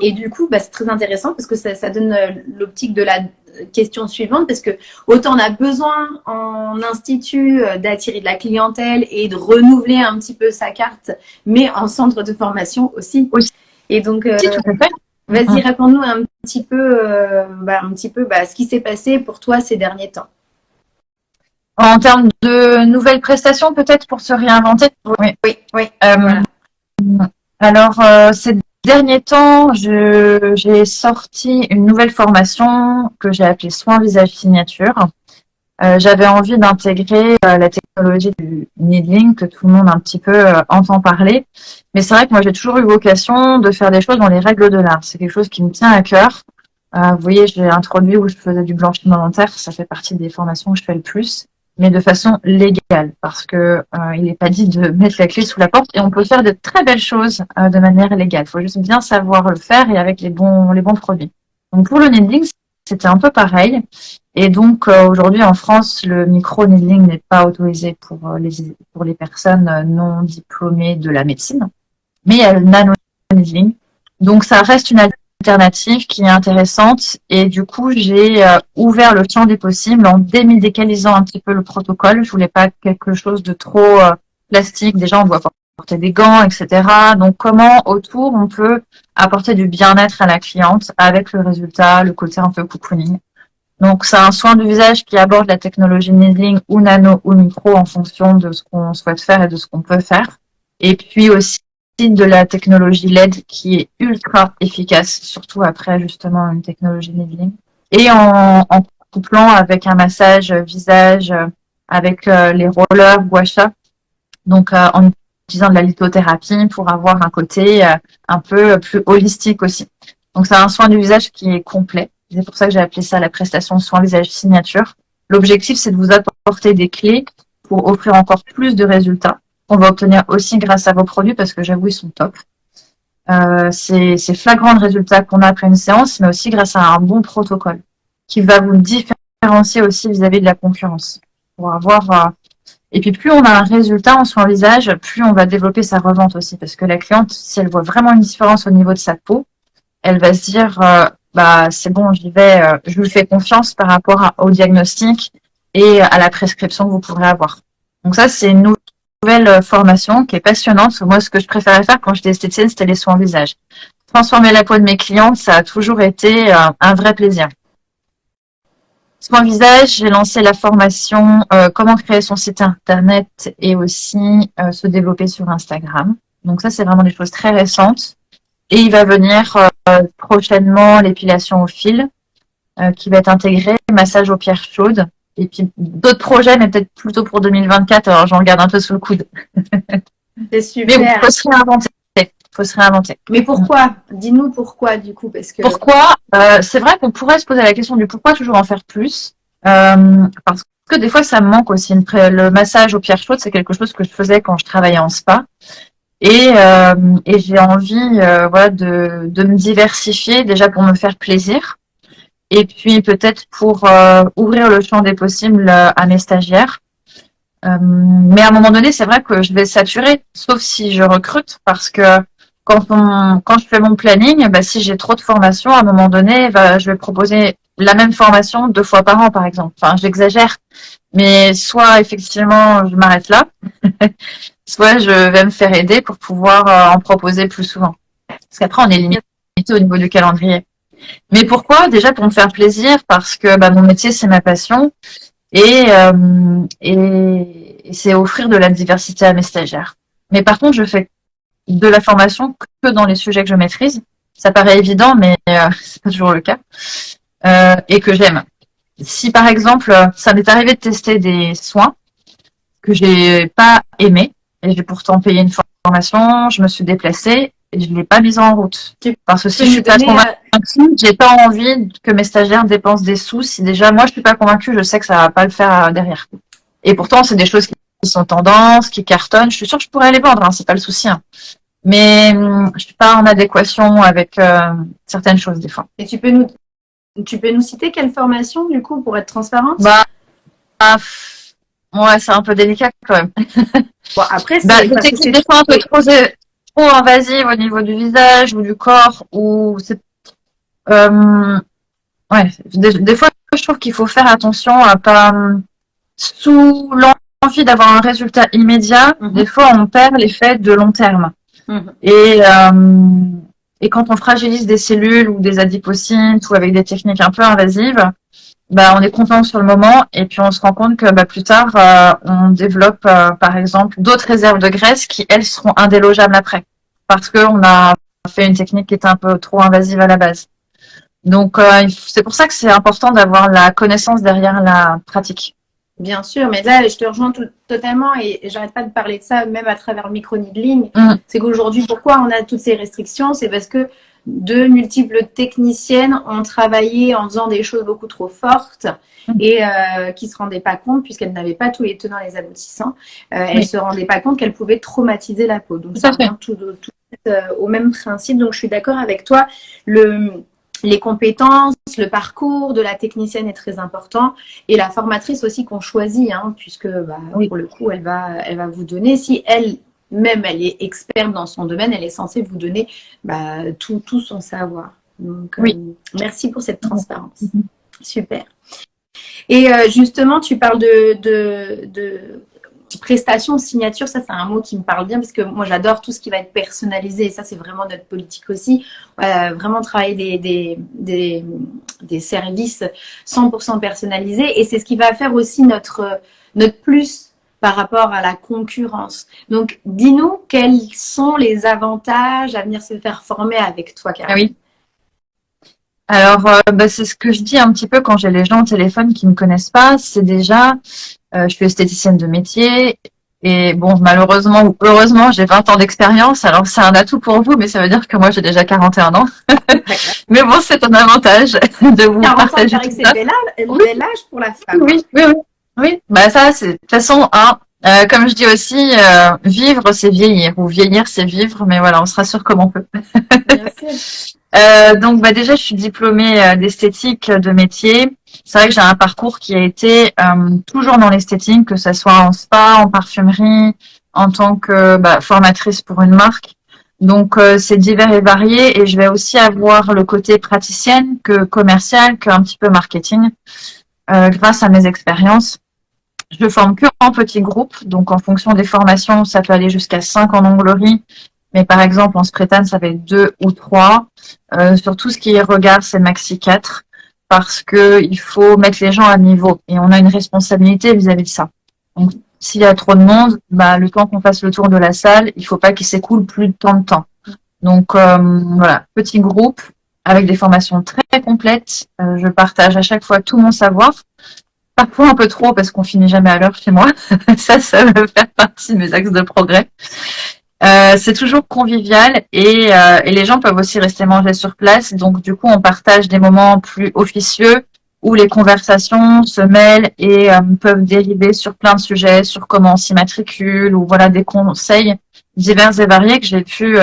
et du coup, bah, c'est très intéressant parce que ça, ça donne l'optique de la question suivante parce que autant on a besoin en institut d'attirer de la clientèle et de renouveler un petit peu sa carte, mais en centre de formation aussi. Et donc, Vas-y, raconte-nous un petit peu, euh, bah, un petit peu bah, ce qui s'est passé pour toi ces derniers temps. En termes de nouvelles prestations, peut-être pour se réinventer? Oui, oui, oui. Euh, alors, euh, ces derniers temps, j'ai sorti une nouvelle formation que j'ai appelée Soins Visage Signature. Euh, j'avais envie d'intégrer euh, la technologie du needling que tout le monde un petit peu euh, entend parler. Mais c'est vrai que moi j'ai toujours eu vocation de faire des choses dans les règles de l'art. C'est quelque chose qui me tient à cœur. vous voyez, j'ai introduit où je faisais du blanchiment dentaire. Ça fait partie des formations que je fais le plus. Mais de façon légale, parce que euh, il n'est pas dit de mettre la clé sous la porte et on peut faire de très belles choses euh, de manière légale. Il faut juste bien savoir le faire et avec les bons les bons produits. Donc pour le needling, c'était un peu pareil. Et donc euh, aujourd'hui en France, le micro needling n'est pas autorisé pour les pour les personnes non diplômées de la médecine, mais il y a le nano needling. Donc ça reste une qui est intéressante et du coup j'ai euh, ouvert le champ des possibles en démédicalisant un petit peu le protocole. Je voulais pas quelque chose de trop euh, plastique. Déjà on doit porter des gants, etc. Donc comment autour on peut apporter du bien-être à la cliente avec le résultat, le côté un peu cocooning? Donc c'est un soin du visage qui aborde la technologie needling ou nano ou micro en fonction de ce qu'on souhaite faire et de ce qu'on peut faire. Et puis aussi de la technologie LED qui est ultra efficace, surtout après justement une technologie needling. Et en, couplant avec un massage visage, avec euh, les rollers guacha, donc euh, en utilisant de la lithothérapie pour avoir un côté euh, un peu plus holistique aussi. Donc c'est un soin du visage qui est complet. C'est pour ça que j'ai appelé ça la prestation soin visage signature. L'objectif, c'est de vous apporter des clés pour offrir encore plus de résultats on va obtenir aussi grâce à vos produits parce que j'avoue, ils sont top. Euh, c'est flagrant le résultat qu'on a après une séance, mais aussi grâce à un bon protocole qui va vous différencier aussi vis-à-vis de la concurrence. Pour avoir, euh, Et puis plus on a un résultat en son visage, plus on va développer sa revente aussi. Parce que la cliente, si elle voit vraiment une différence au niveau de sa peau, elle va se dire, euh, bah c'est bon, j'y vais, je lui fais confiance par rapport au diagnostic et à la prescription que vous pourrez avoir. Donc ça, c'est une euh, formation qui est passionnante. Moi, ce que je préférais faire quand j'étais esthéticienne, c'était les soins visage. Transformer la peau de mes clientes, ça a toujours été euh, un vrai plaisir. Soins visage, j'ai lancé la formation euh, comment créer son site internet et aussi se développer sur Instagram. Donc ça, c'est vraiment des choses très récentes. Et il va venir prochainement l'épilation au fil qui va être intégré, massage aux pierres chaudes et puis d'autres projets, mais peut-être plutôt pour 2024. Alors j'en garde un peu sous le coude. C'est *laughs* super. Mais il faut se réinventer. faut se réinventer. Mais pourquoi? Dis-nous pourquoi du coup, parce que. Pourquoi? Euh, C'est vrai qu'on pourrait se poser la question du pourquoi toujours en faire plus, euh, parce que des fois ça me manque aussi. Le massage aux pierres chaudes, c'est quelque chose que je faisais quand je travaillais en spa. Et, euh, et j'ai envie voilà, de, de me diversifier déjà pour me faire plaisir et puis peut-être pour euh, ouvrir le champ des possibles euh, à mes stagiaires. Euh, mais à un moment donné, c'est vrai que je vais saturer, sauf si je recrute, parce que quand, on, quand je fais mon planning, bah, si j'ai trop de formations, à un moment donné, bah, je vais proposer la même formation deux fois par an, par exemple. Enfin, j'exagère, mais soit effectivement, je m'arrête là, *laughs* soit je vais me faire aider pour pouvoir en proposer plus souvent. Parce qu'après, on est limité au niveau du calendrier. Mais pourquoi? Déjà pour me faire plaisir, parce que bah, mon métier, c'est ma passion. Et, euh, et, c'est offrir de la diversité à mes stagiaires. Mais par contre, je fais de la formation que dans les sujets que je maîtrise. Ça paraît évident, mais euh, *laughs* c'est pas toujours le cas. Euh, et que j'aime. Si par exemple, ça m'est arrivé de tester des soins que j'ai pas aimés, et j'ai pourtant payé une formation, je me suis déplacée et je l'ai pas mise en route. Parce que si je suis pas convaincue, j'ai pas envie que mes stagiaires dépensent des sous. Si déjà moi je suis pas convaincue, je sais que ça va pas le faire euh, derrière. Et pourtant, c'est des choses qui sont tendances, qui cartonnent. Je suis sûre que je pourrais les vendre, hein, c'est pas le souci. Hein. Mais hum, je suis pas en adéquation avec euh, certaines choses des fois. Et tu peux nous, tu peux nous citer quelle formation du coup pour être transparente? Bah, bah ouais, c'est un peu délicat quand même. Bon après, bah, c'est des fois un peu trop trop invasive au niveau du visage ou du corps ou c'est euh, ouais des, fois je trouve qu'il faut faire attention à pas sous l'envie d'avoir un résultat immédiat mhm. des fois on perd l'effet de long terme mhm. et euh, et quand on fragilise des cellules ou des adipocytes ou avec des techniques un peu invasives bah, on est content sur le moment et puis on se rend compte que bah, plus tard, euh, on développe euh, par exemple d'autres réserves de graisse qui, elles, seront indélogeables après parce qu'on a fait une technique qui était un peu trop invasive à la base. Donc, euh, c'est pour ça que c'est important d'avoir la connaissance derrière la pratique. Bien sûr, mais là, je te rejoins tout, totalement et j'arrête pas de parler de ça, même à travers le micro-needling. Mm. C'est qu'aujourd'hui, pourquoi on a toutes ces restrictions? C'est parce que deux multiples techniciennes ont travaillé en faisant des choses beaucoup trop fortes mm. et euh, qui ne se rendaient pas compte, puisqu'elles n'avaient pas tous les tenants et les aboutissants, euh, elles ne se rendaient pas compte qu'elles pouvaient traumatiser la peau. Donc, ça tout, tout au même principe. Donc, je suis d'accord avec toi. Le, les compétences, le parcours de la technicienne est très important et la formatrice aussi qu'on choisit, hein, puisque bah, pour le coup, elle va, elle va vous donner, si elle même elle est experte dans son domaine, elle est censée vous donner bah, tout, tout, son savoir. Donc, oui. Euh, merci pour cette transparence. Mhm. Super. Et euh, justement, tu parles de, de, de prestation, signature, ça c'est un mot qui me parle bien parce que moi j'adore tout ce qui va être personnalisé et ça c'est vraiment notre politique aussi. vraiment travailler des, des, des, services 100% personnalisés et c'est ce qui va faire aussi notre, notre plus par rapport à la concurrence. Donc dis-nous quels sont les avantages à venir se faire former avec toi, Karine. Ah oui. Alors, euh, bah, c'est ce que je dis un petit peu quand j'ai les gens au téléphone qui me connaissent pas. C'est déjà, euh, je suis esthéticienne de métier et bon, malheureusement ou heureusement, j'ai 20 ans d'expérience. Alors, c'est un atout pour vous, mais ça veut dire que moi, j'ai déjà 41 ans. *laughs* mais bon, c'est un avantage *laughs* de vous partager tout ça. C'est bel âge pour la femme. Oui, oui, oui. Oui, bah ça, c'est de toute façon, un, euh, comme je dis aussi, euh, vivre, c'est vieillir, ou vieillir, c'est vivre, mais voilà, on se rassure comme on peut. *laughs* euh, donc, bah, déjà, je suis diplômée euh, d'esthétique de métier. C'est vrai que j'ai un parcours qui a été euh, toujours dans l'esthétique, que ce soit en spa, en parfumerie, en tant que bah, formatrice pour une marque. Donc, c'est divers et varié, et je vais aussi avoir le côté praticienne que commercial, qu'un petit peu marketing, grâce à mes expériences. Je forme que en petits groupes, donc en fonction des formations, ça peut aller jusqu'à 5 en onglerie, mais par exemple en sprétane, ça va être 2 ou 3. Euh, sur tout ce qui est regard, c'est maxi 4, parce que il faut mettre les gens à niveau, et on a une responsabilité vis-à-vis de ça. Donc s'il y a trop de monde, bah, le temps qu'on fasse le tour de la salle, il faut pas qu'il s'écoule plus de temps de temps. Donc euh, voilà, petit groupe avec des formations très complètes. Euh, je partage à chaque fois tout mon savoir parfois un peu trop parce qu'on finit jamais à l'heure chez moi. *laughs* ça, ça veut faire partie de mes axes de progrès. Euh, c'est toujours convivial et, euh, et, les gens peuvent aussi rester manger sur place. Donc du coup, on partage des moments plus officieux où les conversations se mêlent et euh, peuvent dériver sur plein de sujets, sur comment on s'immatricule ou voilà des conseils divers et variés que j'ai pu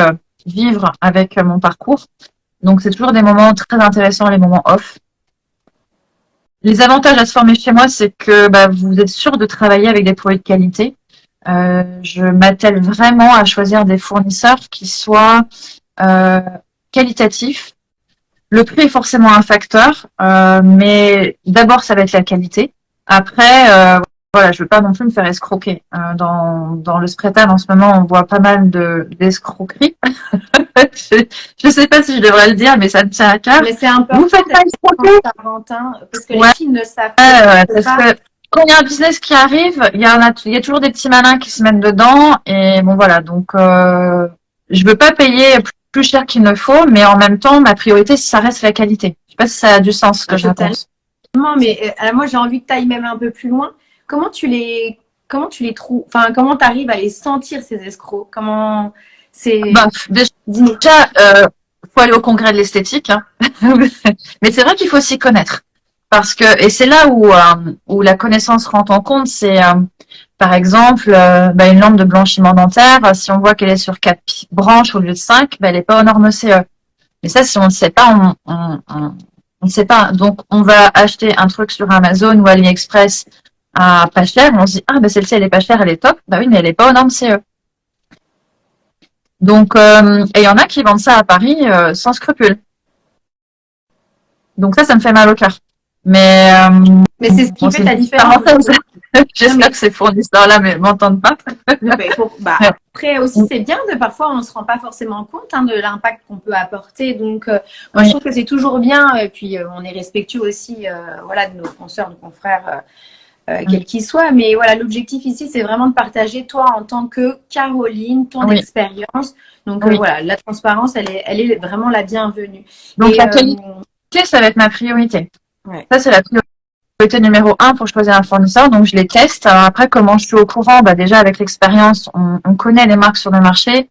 vivre avec mon parcours. Donc c'est toujours des moments très intéressants, les moments off. Les avantages à se former chez moi, c'est que bah, vous êtes sûr de travailler avec des produits de qualité. Euh, je m'attelle vraiment à choisir des fournisseurs qui soient euh, qualitatifs. Le prix est forcément un facteur, euh, mais d'abord ça va être la qualité. Après, euh, voilà, je veux pas non plus me faire escroquer. Euh, dans, dans le Spretan, en ce moment, on voit pas mal de d'escroqueries. *laughs* je, ne sais pas si je devrais le dire, mais ça me tient à cœur. Mais c'est important. Vous faites pas escroquer parce que les filles ne savent pas. Quand il y a un business qui arrive, il y, a, il y a toujours des petits malins qui se mettent dedans. Et bon, voilà. Donc, euh, je veux pas payer plus cher qu'il ne faut, mais en même temps, ma priorité, ça reste la qualité. Je sais pas si ça a du sens ce que je pense. Non, mais euh, moi, j'ai envie que tu ailles même un peu plus loin comment tu les comment tu les trouves Enfin, comment tu arrives à les sentir ces escrocs? Comment c'est bah, déjà euh, faut aller au congrès de l'esthétique, hein. *laughs* mais c'est vrai qu'il faut s'y connaître parce que et c'est là où euh, où la connaissance rentre en compte. C'est euh, par exemple euh, bah, une lampe de blanchiment dentaire. Si on voit qu'elle est sur quatre branches au lieu de cinq, bah, elle n'est pas aux normes CE. Mais ça, si on ne sait pas, on, ne sait pas. Donc, on va acheter un truc sur Amazon ou AliExpress à pas cher, on se dit ah ben celle-ci elle est pas chère, elle est top. Bah oui, mais elle est pas aux normes CE. Donc et il y en a qui vendent ça à Paris sans scrupule. Donc ça, ça me fait mal au cœur. Mais euh, mais c'est ce qui fait la différence. *laughs* J'espère que ces fournisseurs-là ne m'entendent pas. *laughs* bah, après aussi, c'est bien de parfois on ne se rend pas forcément compte hein, de l'impact qu'on peut apporter. Donc moi je trouve que c'est toujours bien. Et puis on est respectueux aussi, voilà, de nos consoeurs, de nos confrères euh, quel qu'il soit. Mais voilà, l'objectif ici, c'est vraiment de partager toi en tant que Caroline, ton expérience. Donc euh, voilà, la transparence, elle est, elle est vraiment la bienvenue. Donc la euh, qualité, ça va être ma priorité? Ça, c'est la priorité numéro un pour choisir un fournisseur. Donc je les teste. après, comment je suis au courant? Bah, Déjà, avec l'expérience, on, on, connaît les marques sur le marché.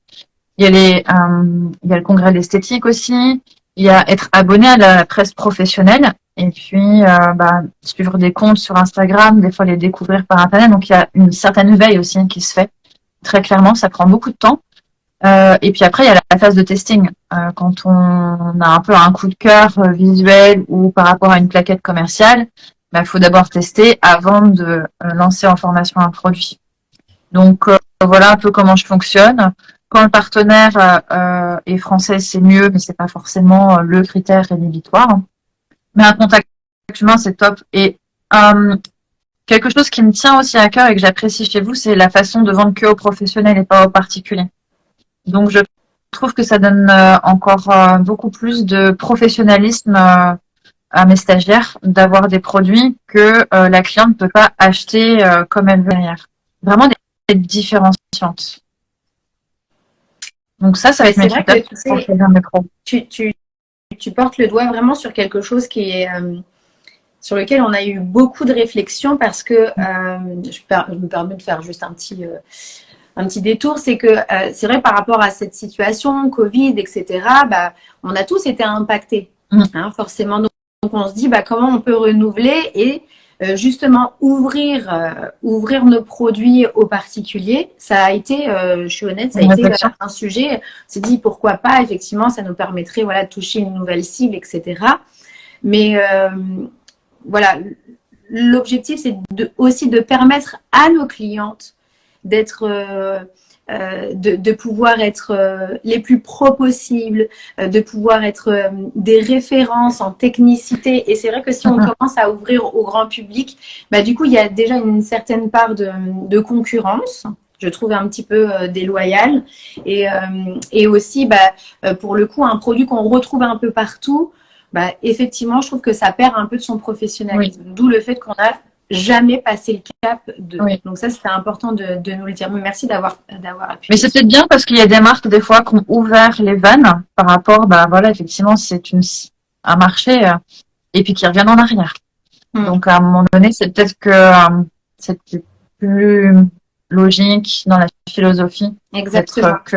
Il y a les, euh, il y a le congrès d'esthétique aussi. Il y a être abonné à la presse professionnelle et puis euh, bah, suivre des comptes sur Instagram, des fois les découvrir par internet. Donc il y a une certaine veille aussi qui se fait. Très clairement, ça prend beaucoup de temps. Euh, et puis après, il y a la phase de testing. Euh, quand on a un peu un coup de cœur euh, visuel ou par rapport à une plaquette commerciale, il bah, faut d'abord tester avant de lancer en formation un produit. Donc voilà un peu comment je fonctionne. Quand le partenaire est français, c'est mieux, mais c'est pas forcément le critère rédhibitoire. Mais un contact humain, c'est top. Et quelque chose qui me tient aussi à cœur et que j'apprécie chez vous, c'est la façon de vendre que aux professionnels et pas aux particuliers. Donc, je trouve que ça donne euh, encore euh, beaucoup plus de professionnalisme euh, à mes stagiaires d'avoir des produits que la cliente ne peut pas acheter comme elle veut derrière. Vraiment des différenciantes. Donc ça, ça va être mes tu, tu, tu, portes le doigt vraiment sur quelque chose qui est sur lequel on a eu beaucoup de réflexions parce que je, je, me permets de faire juste un petit un petit détour, c'est que euh, c'est vrai par rapport à cette situation, Covid, etc., bah, on a tous été impactés, mm. hein, forcément. Donc, on se dit bah, comment on peut renouveler et euh, justement ouvrir, euh, ouvrir nos produits aux particuliers. Ça a été, je suis honnête, ça a été un sujet. On s'est dit pourquoi pas, effectivement, ça nous permettrait voilà, de toucher une nouvelle cible, etc. Mais voilà, l'objectif, c'est de, aussi de permettre à nos clientes d'être euh, euh, de, pouvoir être euh, les plus pros possibles, de pouvoir être des références en technicité. Et c'est vrai que si on *laughs* commence à ouvrir au grand public, bah, du coup, il y a déjà une certaine part de, concurrence je trouve un petit peu déloyale. Et, et aussi, bah, pour le coup, un produit qu'on retrouve un peu partout, bah, effectivement, je trouve que ça perd un peu de son professionnalisme. D'où le fait qu'on a jamais passé le cap de. Donc ça, c'était important de, de, nous le dire. Merci d'avoir d'avoir appuyé. Mais c'est peut-être bien parce qu'il y a des marques des fois qui ont ouvert les vannes par rapport, bah voilà, effectivement, c'est une un marché euh, et puis qui reviennent en arrière. Hmm. Donc à un moment donné, c'est peut-être que euh, c'est plus logique dans la philosophie. Exactement. Que,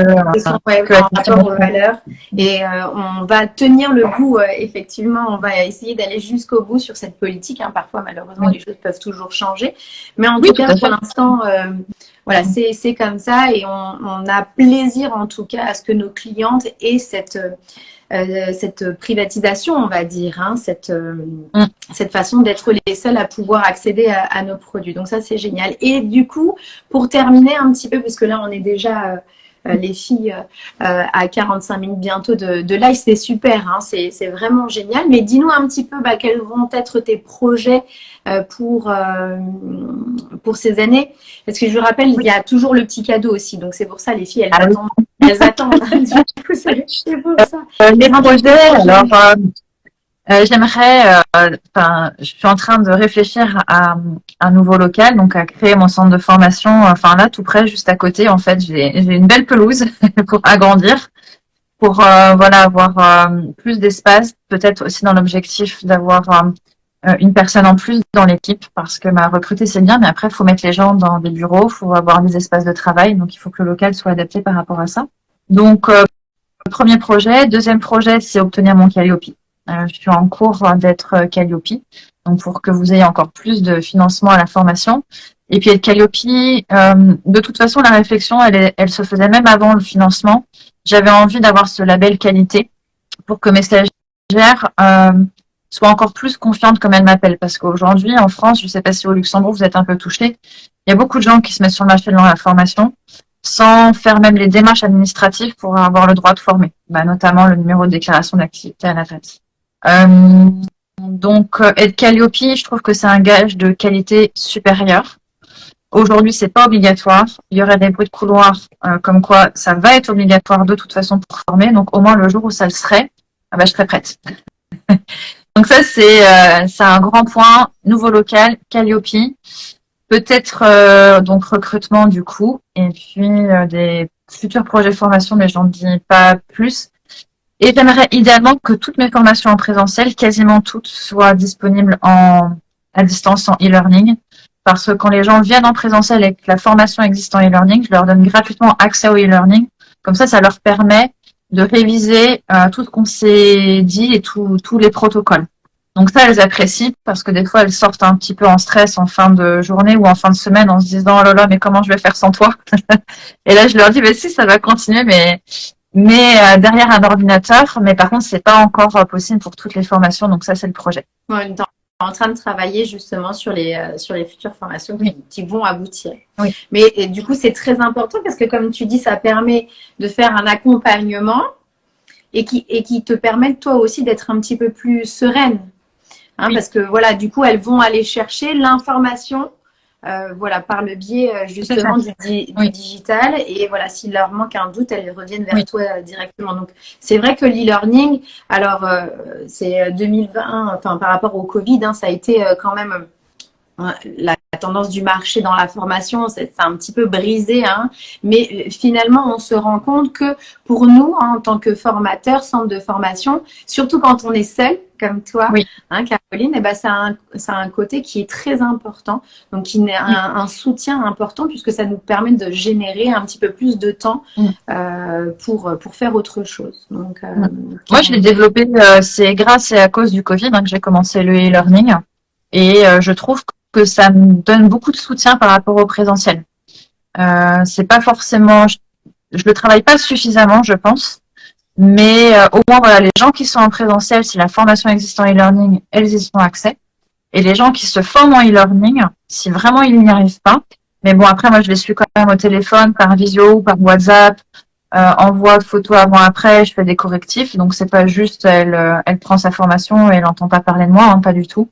rapport aux valeurs. Et euh, on va tenir le coup, euh, effectivement, on va essayer d'aller jusqu'au bout sur cette politique. Hein. Parfois, malheureusement, les choses peuvent toujours changer. Mais en tout cas, pour l'instant, euh, voilà, c'est comme ça. Et on, on, a plaisir, en tout cas, à ce que nos clientes aient cette euh, cette privatisation, on va dire, hein, cette, euh, mm. cette façon d'être les seuls à pouvoir accéder à, nos produits. Donc ça, c'est génial. Et du coup, pour terminer un petit peu, parce que là, on est déjà... Euh, les filles à 45 minutes bientôt de, de live, c'est super, hein, c'est vraiment génial. Mais dis-nous un petit peu bah, quels vont être tes projets pour, pour ces années. Parce que je vous rappelle, il y a toujours le petit cadeau aussi. Donc c'est pour ça, les filles, elles ah attendent elles attendent. *laughs* du coup, c'est ça. Euh, les projets, alors, euh, euh, j'aimerais, enfin, je suis en train de réfléchir à, un nouveau local, donc à créer mon centre de formation, enfin là, tout près, juste à côté. En fait, j'ai une belle pelouse *laughs* pour agrandir, pour voilà avoir plus d'espace, peut-être aussi dans l'objectif d'avoir une personne en plus dans l'équipe parce que ma recruter c'est bien, mais après il faut mettre les gens dans des bureaux, il faut avoir des espaces de travail, donc il faut que le local soit adapté par rapport à ça. Donc, euh, premier projet. Deuxième projet, c'est obtenir mon Calliope. Euh, je suis en cours d'être Calliope, donc pour que vous ayez encore plus de financement à la formation. Et puis, être Calliope, euh, de toute façon, la réflexion, elle, se faisait même avant le financement. J'avais envie d'avoir ce label qualité pour que mes stagiaires soient encore plus confiantes comme elles m'appellent. Parce qu'aujourd'hui, en France, je ne sais pas si au Luxembourg, vous êtes un peu touchés, il y a beaucoup de gens qui se mettent sur le marché de la formation sans faire même les démarches administratives pour avoir le droit de former, bah, notamment le numéro de déclaration d'activité à la date. Euh, donc, euh, être Calliope, je trouve que c'est un gage de qualité supérieure. Aujourd'hui, c'est pas obligatoire. Il y aurait des bruits de couloir euh, comme quoi ça va être obligatoire de toute façon pour former. Donc, au moins le jour où ça le serait, ah bah, je serais prête. *laughs* donc ça, c'est euh, un grand point. Nouveau local, Calliope. Peut-être euh, donc recrutement du coup, et puis euh, des futurs projets de formation, mais j'en dis pas plus. Et j'aimerais idéalement que toutes mes formations en présentiel, quasiment toutes, soient disponibles en à distance en e-learning. Parce que quand les gens viennent en présentiel et que la formation existe en e-learning, je leur donne gratuitement accès au e-learning. Comme ça, ça leur permet de réviser tout ce qu'on s'est dit et tous les protocoles. Donc ça, elles apprécient parce que des fois, elles sortent un petit peu en stress en fin de journée ou en fin de semaine en se disant, oh là là, mais comment je vais faire sans toi *laughs* Et là, je leur dis, mais si, ça va continuer, mais mais euh, derrière un ordinateur. Mais par contre, c'est pas encore euh, possible pour toutes les formations. Donc ça, c'est le projet. Ouais, en train de travailler justement sur les euh, sur les futures formations qui, vont aboutir. Oui. Mais du coup, c'est très important parce que comme tu dis, ça permet de faire un accompagnement et qui et qui te permet toi aussi d'être un petit peu plus sereine Hein, parce que voilà, du coup, elles vont aller chercher l'information, euh, voilà, par le biais euh, justement du, digital. Et voilà, s'il leur manque un doute, elles reviennent vers toi euh, directement. Donc, c'est vrai que l'e-learning, alors c'est 2020, enfin par rapport au Covid, hein, ça a été quand même la tendance du marché dans la formation, c'est un petit peu brisé, hein. mais finalement, on se rend compte que pour nous, hein, en tant que formateurs, centre de formation, surtout quand on est seul, comme toi, hein, Caroline, et eh ben, ça, a un, un côté qui est très important, donc qui est un, soutien important puisque ça nous permet de générer un petit peu plus de temps mm. euh, pour, pour faire autre chose. Donc, euh, mm. Moi, je l'ai développé, euh, c'est grâce et à cause du Covid que j'ai commencé le e-learning et je trouve que que ça me donne beaucoup de soutien par rapport au présentiel. Euh, c'est pas forcément, je, je, le travaille pas suffisamment, je pense, mais euh, au moins voilà, les gens qui sont en présentiel, si la formation existe en e-learning, elles y ont accès. Et les gens qui se forment en e-learning, si vraiment ils n'y arrivent pas, mais bon après moi je les suis quand même au téléphone, par visio, par WhatsApp, euh, envoie de photos avant après, je fais des correctifs, donc c'est pas juste elle, euh, elle prend sa formation et elle n'entend pas parler de moi, hein, pas du tout.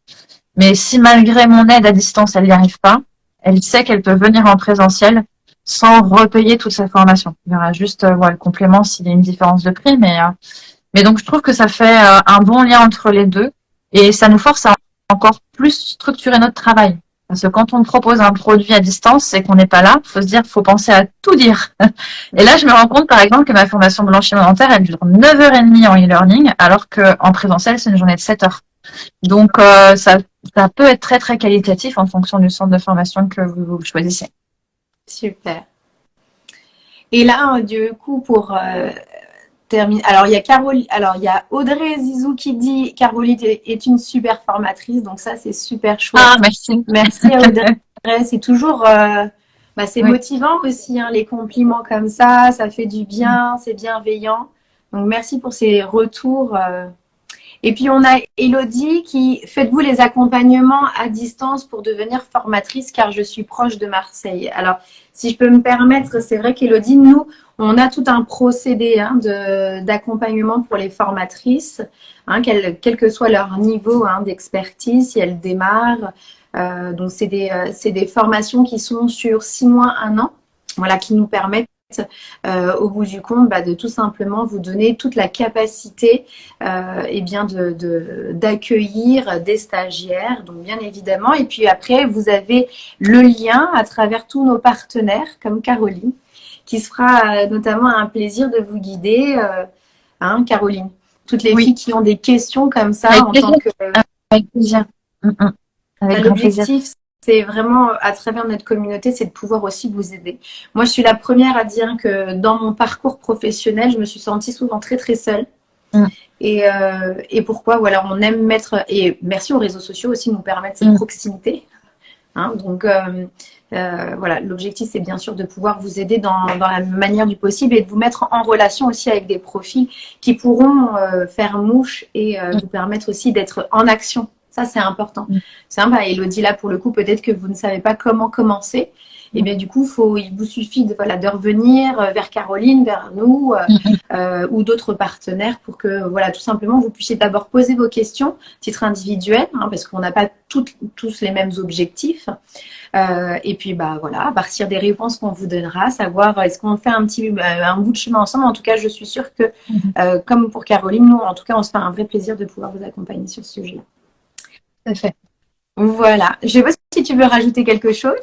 Mais si malgré mon aide à distance, elle n'y arrive pas, elle sait qu'elle peut venir en présentiel sans repayer toute sa formation. Il y aura juste euh, le complément s'il y a une différence de prix. Mais, euh, mais donc, je trouve que ça fait euh, un bon lien entre les deux et ça nous force à encore plus structurer notre travail. Parce que quand on propose un produit à distance, c'est qu'on n'est pas là. Il faut se dire, faut penser à tout dire. *laughs* Et là, je me rends compte, par exemple, que ma formation blanchiment dentaire, elle dure 9h30 en e-learning, alors qu'en présentiel, c'est une journée de 7 heures. Donc, ça, ça peut être très très qualitatif en fonction du centre de formation que vous, choisissez. Super. Et là, du coup, pour euh, terminer, alors il y a Caroline, alors il y a Audrey Zizou qui dit Caroline est une super formatrice, donc ça c'est super chouette. Ah merci. Merci *laughs* Audrey. c'est toujours, euh, bah, c'est motivant aussi hein, les compliments comme ça, ça fait du bien, c'est bienveillant. Donc merci pour ces retours. Euh, et puis on a Elodie qui faites-vous les accompagnements à distance pour devenir formatrice car je suis proche de Marseille. Alors si je peux me permettre, c'est vrai qu'Elodie, nous, on a tout un procédé hein, d'accompagnement pour les formatrices, hein, quel, que soit leur niveau hein, d'expertise, si elles démarrent. Euh, donc c'est des, euh, des formations qui sont sur six mois, un an, voilà, qui nous permettent euh, au bout du compte, bah, de tout simplement vous donner toute la capacité euh, et bien de d'accueillir des stagiaires, donc bien évidemment. Et puis après, vous avez le lien à travers tous nos partenaires, comme Caroline, qui se fera euh, notamment un plaisir de vous guider, euh, hein, Caroline. Toutes les filles qui ont des questions comme ça en tant que... Avec plaisir. Mm, mm. Avec L'objectif, c'est vraiment à travers notre communauté, c'est de pouvoir aussi vous aider. Moi, je suis la première à dire que dans mon parcours professionnel, je me suis sentie souvent très très seule. Mm. Et, euh, et, pourquoi? Voilà, on aime mettre et merci aux réseaux sociaux aussi de nous permettre cette mm. proximité. Hein, donc euh, euh, voilà, l'objectif c'est bien sûr de pouvoir vous aider dans, dans, la manière du possible et de vous mettre en relation aussi avec des profils qui pourront faire mouche et mm. vous permettre aussi d'être en action ça, c'est important. Mm. C'est un, bah, Elodie, là, pour le coup, peut-être que vous ne savez pas comment commencer. Et bien du coup, faut, il vous suffit de, voilà, de revenir euh, vers Caroline, vers nous euh, *laughs* euh, ou d'autres partenaires pour que voilà, tout simplement vous puissiez d'abord poser vos questions, titre individuel, hein, parce qu'on n'a pas tous les mêmes objectifs. et puis bah voilà, à partir des réponses qu'on vous donnera, savoir est-ce qu'on fait un petit un bout de chemin ensemble. En tout cas, je suis sûre que mm-hmm. comme pour Caroline, nous en tout cas, on se fait un vrai plaisir de pouvoir vous accompagner sur ce fait. Voilà. Je ne sais pas si tu veux rajouter quelque chose.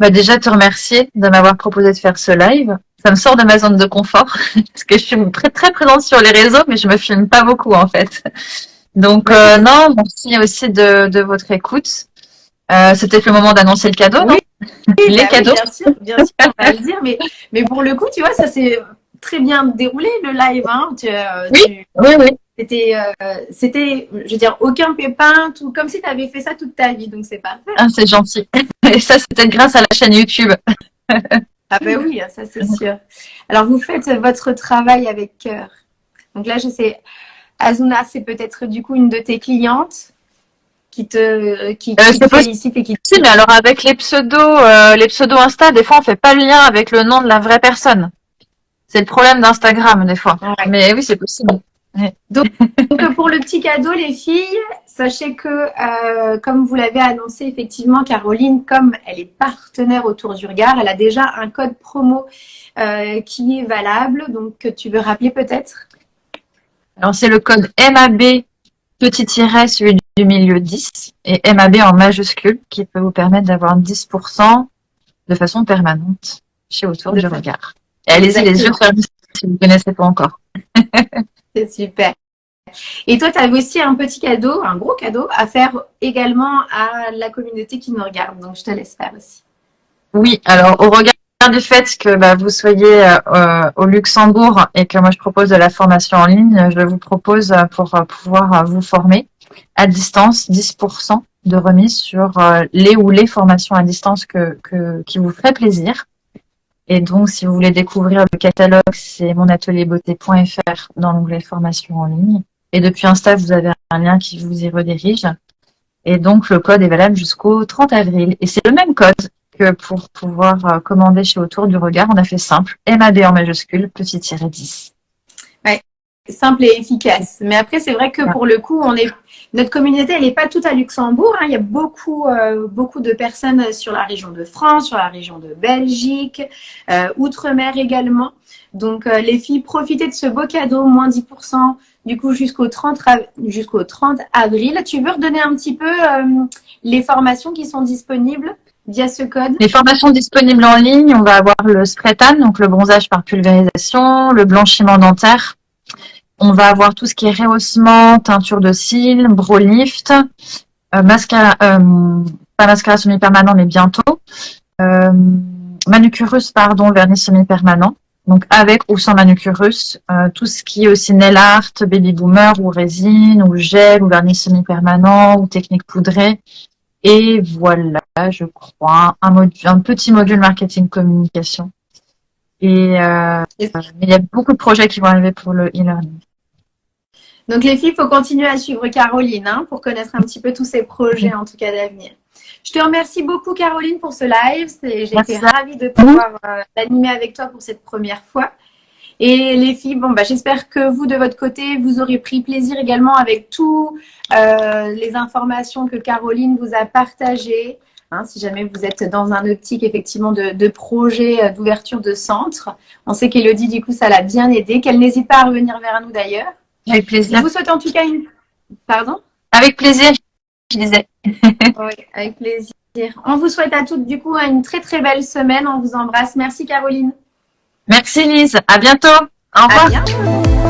Bah déjà, te remercier de m'avoir proposé de faire ce live. Ça me sort de ma zone de confort *laughs* parce que je suis très très présente sur les réseaux, mais je me filme pas beaucoup en fait. Donc euh, non, merci aussi de, votre écoute. Euh, C'était le moment d'annoncer le cadeau, non? *laughs* Les bah cadeaux. bien sûr, bien sûr, on va le dire. Mais, mais pour le coup, tu vois, ça s'est très bien déroulé le live. Hein. Tu, euh, oui, oui. C'était, euh, c'était, je veux dire, aucun pépin, tout comme si tu avais fait ça toute ta vie, donc c'est parfait. Ah, c'est gentil. *laughs* Et ça, c'était grâce à la chaîne YouTube. *laughs* ah ben oui, ça c'est sûr. Alors vous faites votre travail avec cœur. Donc là, je sais, Azuna, c'est peut-être du coup une de tes clientes qui te, qui, euh, te félicite et qui. Si, mais alors avec les pseudos, euh, les pseudos Insta, des fois on fait pas le lien avec le nom de la vraie personne. C'est le problème d'Instagram des fois. Mais oui, c'est possible. *laughs* Donc, pour le petit cadeau, les filles, sachez que, euh, comme vous l'avez annoncé, effectivement, Caroline, comme elle est partenaire autour du regard, elle a déjà un code promo euh, qui est valable. Donc, tu veux rappeler peut-être? Alors, c'est le code MAB petit tiret, celui du milieu 10, et MAB en majuscule, qui peut vous permettre d'avoir 10% de façon permanente chez Autour du regard. Et allez-y les yeux fermés si vous ne connaissez pas encore. *laughs* C'est super. Et toi, tu avais aussi un petit cadeau, un gros cadeau à faire également à la communauté qui nous regarde. Donc, je te laisse faire aussi. Oui, alors au regard du fait que bah, vous soyez euh, au Luxembourg et que moi je propose de la formation en ligne, je vous propose euh, pour euh, pouvoir vous former à distance 10% de remise sur les ou les formations à distance que, que, qui vous feraient plaisir. Et donc, si vous voulez découvrir le catalogue, c'est monatelierbeauté.fr dans l'onglet formation en ligne. Et depuis Insta, vous avez un lien qui vous y redirige. Et donc, le code est valable jusqu'au 30 avril. Et c'est le même code que pour pouvoir euh, commander chez Autour du Regard. On a fait simple. MAD en majuscule, petit tiré 10 simple et efficace. Mais après, c'est vrai que pour le coup, on est notre communauté, elle n'est pas toute à Luxembourg. Hein. Il y a beaucoup, euh, beaucoup de personnes sur la région de France, sur la région de Belgique, euh, outre-mer également. Donc, euh, les filles, profitez de ce beau cadeau, moins 10%, du coup, jusqu'au 30, jusqu'au 30 avril. Tu veux redonner un petit peu les formations qui sont disponibles via ce code? Les formations disponibles en ligne, on va avoir le spray tan, donc le bronzage par pulvérisation, le blanchiment dentaire, on va avoir tout ce qui est rehaussement, teinture de cils, brow lift, euh, mascara, euh, pas mascara semi-permanent, mais bientôt. Euh, manucurus, pardon, vernis semi-permanent. Donc avec ou sans manucurus, tout ce qui est aussi nail art, baby boomer ou résine ou gel ou vernis semi-permanent ou technique poudrée. Et voilà, je crois, un, un petit module marketing communication. Et euh, il y a beaucoup de projets qui vont arriver pour le e-learning. Donc les filles, il faut continuer à suivre Caroline hein, pour connaître un petit peu tous ces projets en tout cas d'avenir. Je te remercie beaucoup Caroline pour ce live. J'ai été ravie de pouvoir euh, l'animer avec toi pour cette première fois. Et les filles, bon, bah, j'espère que vous, de votre côté, vous aurez pris plaisir également avec toutes euh, les informations que Caroline vous a partagées. Hein, si jamais vous êtes dans un optique effectivement de, de projet euh, d'ouverture de centre. On sait qu'Elodie, du coup, ça l'a bien aidé, qu'elle n'hésite pas à revenir vers nous d'ailleurs. Avec plaisir. Je vous souhaite en tout cas une... Pardon Avec plaisir, je disais. *laughs* oui, avec plaisir. On vous souhaite à toutes du coup une très très belle semaine. On vous embrasse. Merci Caroline. Merci Lise. À bientôt. Au revoir. À bientôt.